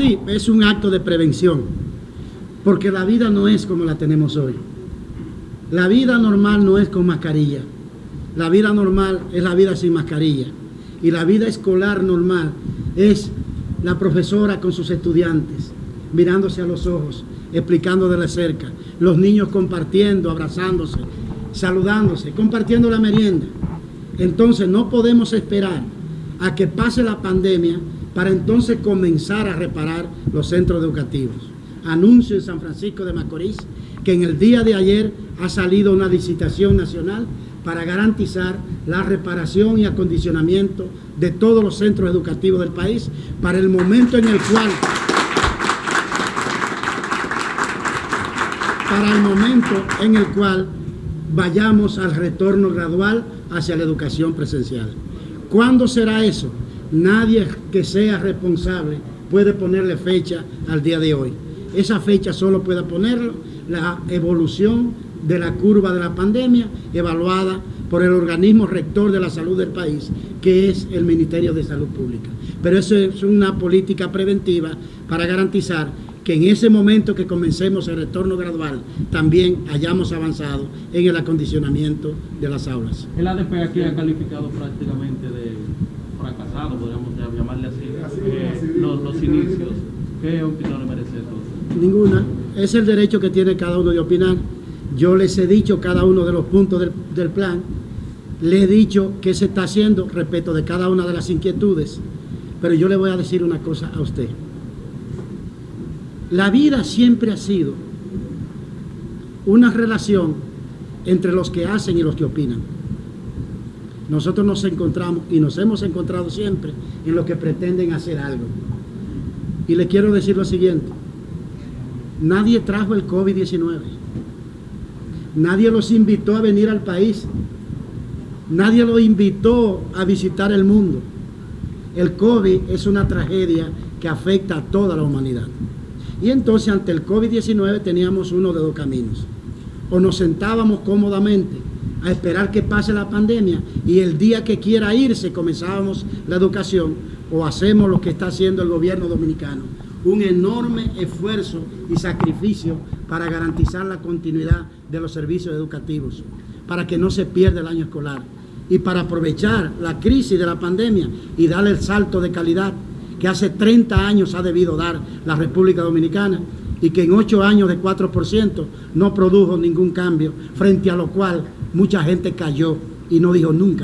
Sí, es un acto de prevención, porque la vida no es como la tenemos hoy. La vida normal no es con mascarilla. La vida normal es la vida sin mascarilla. Y la vida escolar normal es la profesora con sus estudiantes, mirándose a los ojos, explicando de la cerca, los niños compartiendo, abrazándose, saludándose, compartiendo la merienda. Entonces no podemos esperar a que pase la pandemia para entonces comenzar a reparar los centros educativos. Anuncio en San Francisco de Macorís que en el día de ayer ha salido una licitación nacional para garantizar la reparación y acondicionamiento de todos los centros educativos del país para el momento en el cual para el momento en el cual vayamos al retorno gradual hacia la educación presencial. ¿Cuándo será eso? Nadie que sea responsable puede ponerle fecha al día de hoy. Esa fecha solo puede ponerlo la evolución de la curva de la pandemia evaluada por el organismo rector de la salud del país, que es el Ministerio de Salud Pública. Pero eso es una política preventiva para garantizar que en ese momento que comencemos el retorno gradual también hayamos avanzado en el acondicionamiento de las aulas. El ADP aquí ha calificado prácticamente de fracasado, podríamos llamarle así, eh, los, los, inicios. ¿Qué opinión le merece eso? Ninguna. Es el derecho que tiene cada uno de opinar. Yo les he dicho cada uno de los puntos del, del plan, le he dicho qué se está haciendo respecto de cada una de las inquietudes, pero yo le voy a decir una cosa a usted. La vida siempre ha sido una relación entre los que hacen y los que opinan. Nosotros nos encontramos y nos hemos encontrado siempre en los que pretenden hacer algo. Y le quiero decir lo siguiente. Nadie trajo el COVID-19. Nadie los invitó a venir al país. Nadie los invitó a visitar el mundo. El COVID es una tragedia que afecta a toda la humanidad. Y entonces ante el COVID-19 teníamos uno de dos caminos. O nos sentábamos cómodamente a esperar que pase la pandemia y el día que quiera irse comenzábamos la educación o hacemos lo que está haciendo el gobierno dominicano. Un enorme esfuerzo y sacrificio para garantizar la continuidad de los servicios educativos, para que no se pierda el año escolar y para aprovechar la crisis de la pandemia y darle el salto de calidad que hace 30 años ha debido dar la República Dominicana y que en 8 años de 4% no produjo ningún cambio, frente a lo cual mucha gente cayó y no dijo nunca.